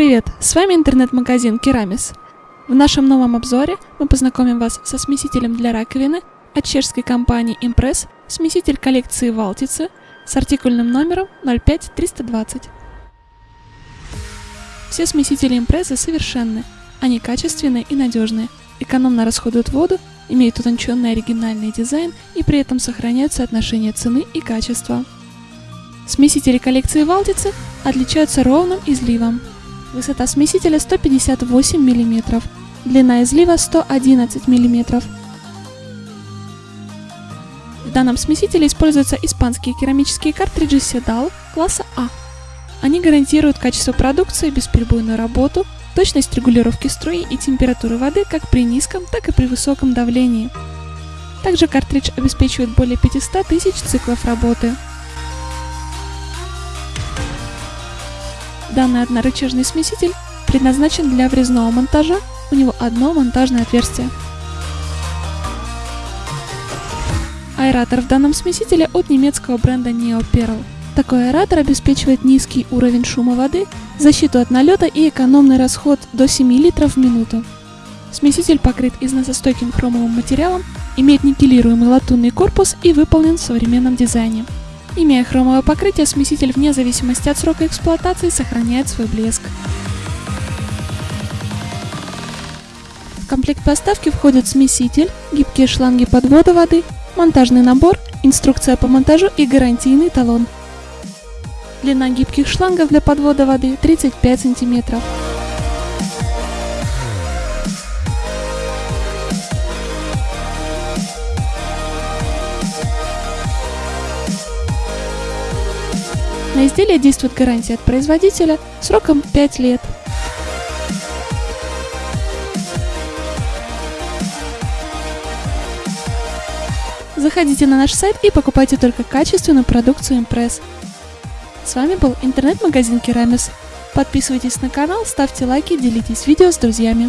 Привет, с вами интернет-магазин Керамис. В нашем новом обзоре мы познакомим вас со смесителем для раковины от чешской компании Impress, смеситель коллекции Валтицы с артикульным номером 05320. Все смесители Impress совершенны, они качественные и надежные, экономно расходуют воду, имеют утонченный оригинальный дизайн и при этом сохраняют соотношение цены и качества. Смесители коллекции Валтицы отличаются ровным изливом. Высота смесителя 158 мм, длина излива 111 мм. В данном смесителе используются испанские керамические картриджи Sedal класса А. Они гарантируют качество продукции, бесперебойную работу, точность регулировки струи и температуры воды как при низком, так и при высоком давлении. Также картридж обеспечивает более 500 тысяч циклов работы. Данный однорычажный смеситель предназначен для врезного монтажа, у него одно монтажное отверстие. Аэратор в данном смесителе от немецкого бренда NeoPerl. Такой аэратор обеспечивает низкий уровень шума воды, защиту от налета и экономный расход до 7 литров в минуту. Смеситель покрыт износостойким хромовым материалом, имеет никелируемый латунный корпус и выполнен в современном дизайне. Имея хромовое покрытие, смеситель вне зависимости от срока эксплуатации сохраняет свой блеск. В комплект поставки входит смеситель, гибкие шланги подвода воды, монтажный набор, инструкция по монтажу и гарантийный талон. Длина гибких шлангов для подвода воды 35 сантиметров. На изделие действует гарантия от производителя сроком 5 лет. Заходите на наш сайт и покупайте только качественную продукцию Impress. С вами был интернет-магазин Керамис. Подписывайтесь на канал, ставьте лайки, делитесь видео с друзьями.